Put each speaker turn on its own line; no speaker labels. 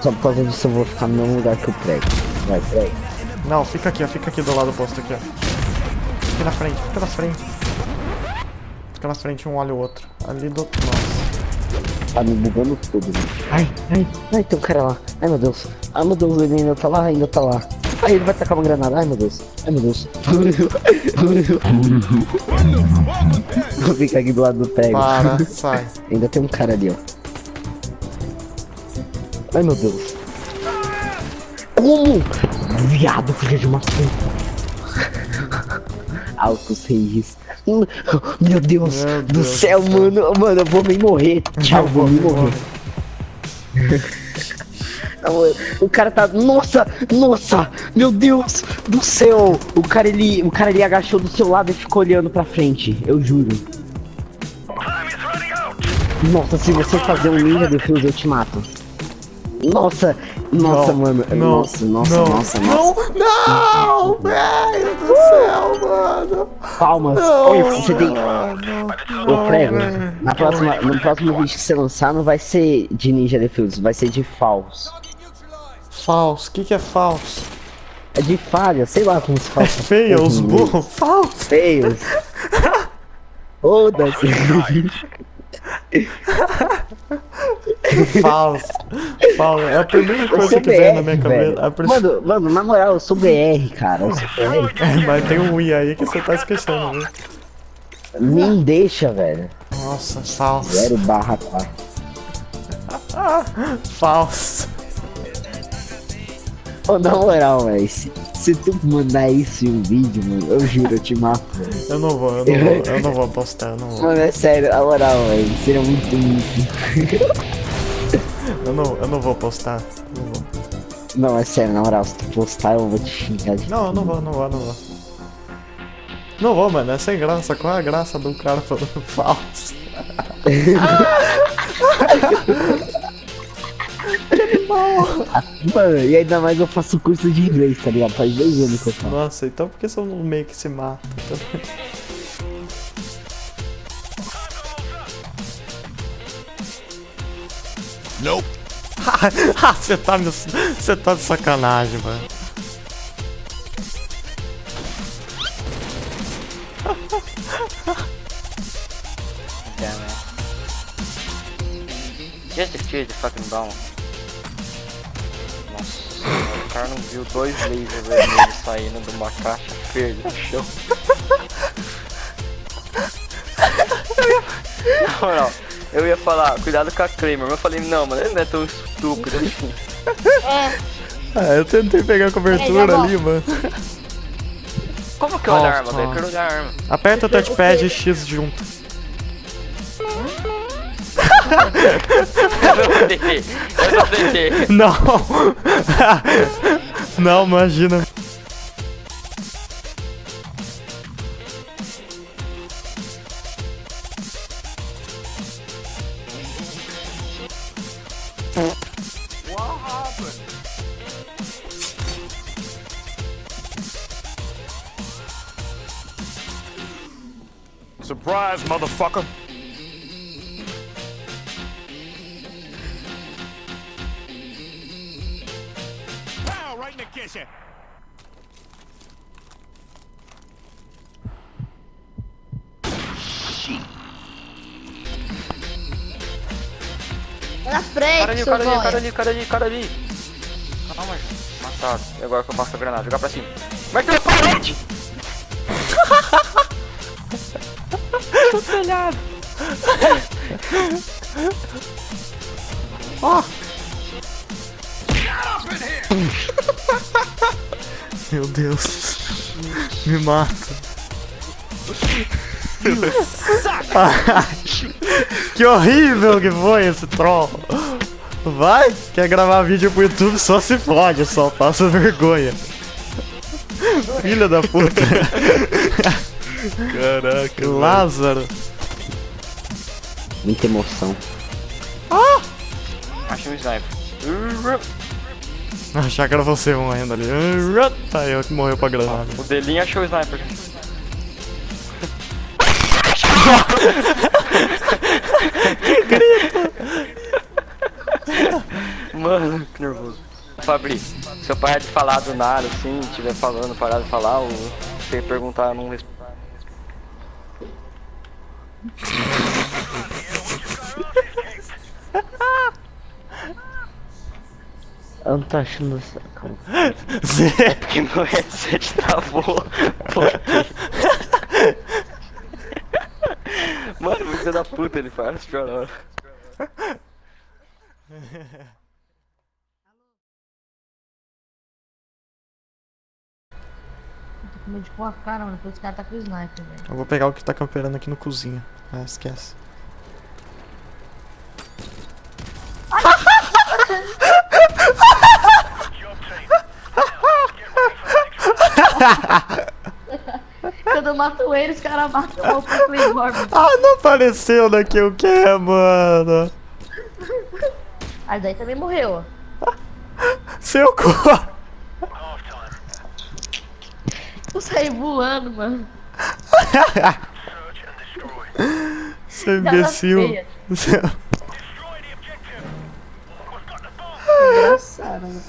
Só por causa disso eu vou ficar no mesmo lugar que o prego. Vai, prego.
Não, fica aqui, ó. Fica aqui do lado do posto aqui, ó. Fica na frente, fica na frente. Fica na frente, um olha o outro. Ali do outro. Nossa.
Tá me bugando tudo, né? Ai, ai, ai, tem um cara lá. Ai, meu Deus. Ai, meu Deus, ele ainda tá lá, ainda tá lá. Ai, ele vai tacar uma granada. Ai, meu Deus. Ai, meu Deus. Vou ficar aqui do lado do prego.
Para, sai.
Ainda tem um cara ali, ó. Ai, meu Deus. Como? Viado, filho de uma puta. Altos reis. Meu Deus,
Meu
do
Deus
céu,
do céu.
mano. Mano, eu vou me morrer. Tchau, vou me morrer. O cara tá. Nossa! Nossa! Meu Deus do céu! O cara ele. O cara ele agachou do seu lado e ficou olhando pra frente. Eu juro. Nossa, se você fazer um ninja defuse, eu te mato. Nossa! Nossa,
Não,
mano.
não,
nossa, nossa,
não,
nossa,
não,
nossa.
Não, velho do céu, mano.
Palmas.
Não,
Olha, você tem.
não,
Ô,
velho.
Na próxima, no próximo vídeo que você lançar, não vai ser de Ninja Defuse, vai ser de falso.
Falso, o que que é falso?
É de falha, sei lá como se fala. essa
Feia, os burros, falso.
feios. Foda-se.
Falso. Falso. É a primeira coisa que vem na minha cabeça. prim-
Mano, mano, na moral, eu sou BR, cara. Eu sou BR.
É, Mas tem um i aí que você tá esquecendo, viu?
Nem deixa, velho.
Nossa, falso.
Zero barra 4.
Falso.
Ô, na moral, velho, se, se tu mandar isso em um vídeo, mano, eu juro, eu te mato.
Eu não vou, eu não vou, eu não vou postar, eu não vou.
Mano, é sério, na moral, velho, seria muito, muito.
Eu não, eu não vou postar. Não vou.
Não, é sério, na moral, se tu postar, eu vou te xingar de.
Não, eu não vou, não vou, não vou. Não vou, mano, é sem graça. Qual é a graça do cara falando falso?
Mano, e ainda mais eu faço curso de inglês, tá ligado? Faz dois anos que eu faço.
Nossa, então por que você não meio que se mata?
Nope.
ah, você tá me... Você tá de sacanagem, mano.
Damn it. Just defuse the fucking bomb. Não viu dois lasers vermelhos saindo de uma caixa verde no chão. Na moral, eu ia falar, cuidado com a Kramer, mas eu falei, não, mano, ele não é tão estúpido assim.
Ah, eu tentei pegar a cobertura
Peraí,
ali, mano.
Como que olha a
Nossa,
arma, velho? Eu olhar a arma.
Aperta o touchpad e X junto. Não! Não, imagina.
Surprise, motherfucker. In the kitchen.
Na
Cara
frente,
ali,
seu
cara ali, cara
boy.
ali, cara ali, cara ali. Calma, gente. Matado. E agora que eu passo a granada, jogar pra cima. Mete na parede! No telhado.
Meu Deus. Me mata. Que horrível que foi esse troll. Vai, quer gravar vídeo pro YouTube, só se fode, só passa vergonha. Filha da puta.
Caraca,
Lázaro.
Muita emoção.
Achei um sniper.
Achar que era você morrendo ali. Tá eu que morreu pra granada.
O delinho achou o sniper. que grito! Mano, Fabri, se eu parar de falar do nada, assim, estiver falando, parar de falar, ou você perguntar, eu não respondo.
Eu não tô achando essa. Calma.
Zé,
Que meu headset travou. Pô. Mano, filho da puta, ele faz hora.
Tô com medo de pôr a cara, mano. Porque esse cara tá com o sniper, velho.
Eu vou pegar o que tá camperando aqui no cozinha. Ah, esquece.
Ele, os caras matam o mano.
Ah, não apareceu na que eu quero, mano.
Ah, daí também morreu, ó.
Seu cu.
Eu saí voando, mano.
Seu
Nada
imbecil. Seu-
Engraçado, mano.